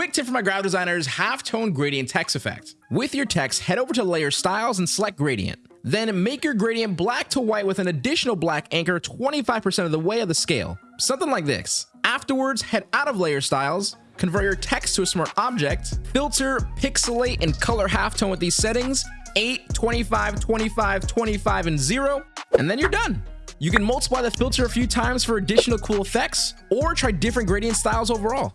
Quick tip for my graphic designers, halftone gradient text effect. With your text, head over to layer styles and select gradient. Then make your gradient black to white with an additional black anchor 25% of the way of the scale. Something like this. Afterwards, head out of layer styles, convert your text to a smart object, filter, pixelate, and color halftone with these settings, 8, 25, 25, 25, and 0, and then you're done. You can multiply the filter a few times for additional cool effects, or try different gradient styles overall.